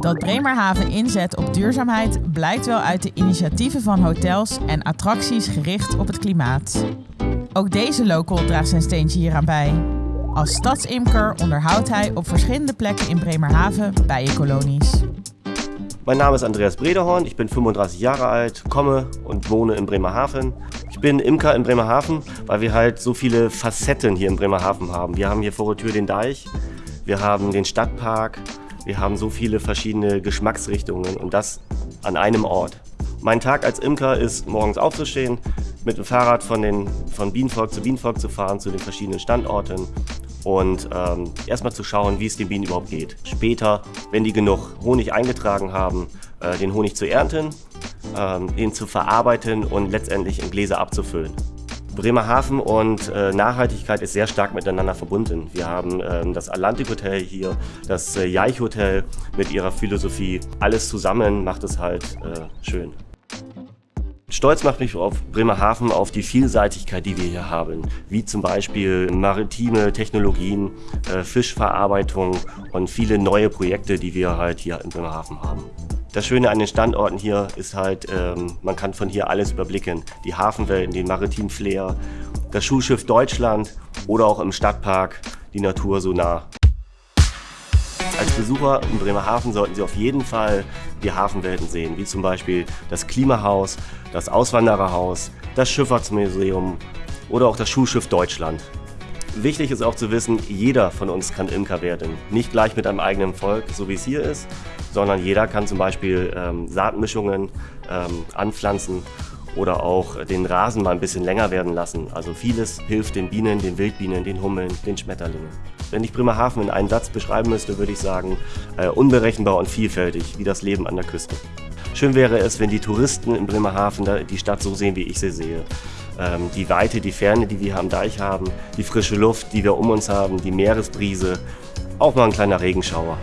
Dat Bremerhaven inzet op duurzaamheid blijkt wel uit de initiatieven van hotels en attracties gericht op het klimaat. Ook deze local draagt zijn steentje hieraan bij. Als stadsimker onderhoudt hij op verschillende plekken in Bremerhaven bijenkolonies. Mein Name ist Andreas Brederhorn, ich bin 35 Jahre alt, komme und wohne in Bremerhaven. Ich bin Imker in Bremerhaven, weil wir halt so viele Facetten hier in Bremerhaven haben. Wir haben hier vor der Tür den Deich, wir haben den Stadtpark, wir haben so viele verschiedene Geschmacksrichtungen und das an einem Ort. Mein Tag als Imker ist morgens aufzustehen, mit dem Fahrrad von, den, von Bienenvolk zu Bienenvolk zu fahren, zu den verschiedenen Standorten und ähm, erstmal zu schauen, wie es den Bienen überhaupt geht. Später, wenn die genug Honig eingetragen haben, äh, den Honig zu ernten, ähm, ihn zu verarbeiten und letztendlich in Gläser abzufüllen. Bremerhaven und äh, Nachhaltigkeit ist sehr stark miteinander verbunden. Wir haben ähm, das Atlantic Hotel hier, das äh, Jaich Hotel mit ihrer Philosophie. Alles zusammen macht es halt äh, schön. Stolz macht mich auf Bremerhaven auf die Vielseitigkeit, die wir hier haben, wie zum Beispiel maritime Technologien, äh, Fischverarbeitung und viele neue Projekte, die wir halt hier in Bremerhaven haben. Das Schöne an den Standorten hier ist halt, ähm, man kann von hier alles überblicken. Die Hafenwelten, den maritimen Flair, das Schulschiff Deutschland oder auch im Stadtpark die Natur so nah. Als Besucher in Bremerhaven sollten Sie auf jeden Fall die Hafenwelten sehen, wie zum Beispiel das Klimahaus, das Auswandererhaus, das Schifffahrtsmuseum oder auch das Schulschiff Deutschland. Wichtig ist auch zu wissen, jeder von uns kann Imker werden. Nicht gleich mit einem eigenen Volk, so wie es hier ist, sondern jeder kann zum Beispiel ähm, Saatmischungen ähm, anpflanzen oder auch den Rasen mal ein bisschen länger werden lassen. Also vieles hilft den Bienen, den Wildbienen, den Hummeln, den Schmetterlingen. Wenn ich Bremerhaven in einen Satz beschreiben müsste, würde ich sagen, äh, unberechenbar und vielfältig, wie das Leben an der Küste. Schön wäre es, wenn die Touristen in Bremerhaven die Stadt so sehen, wie ich sie sehe. Ähm, die Weite, die Ferne, die wir am Deich haben, die frische Luft, die wir um uns haben, die Meeresbrise, auch mal ein kleiner Regenschauer.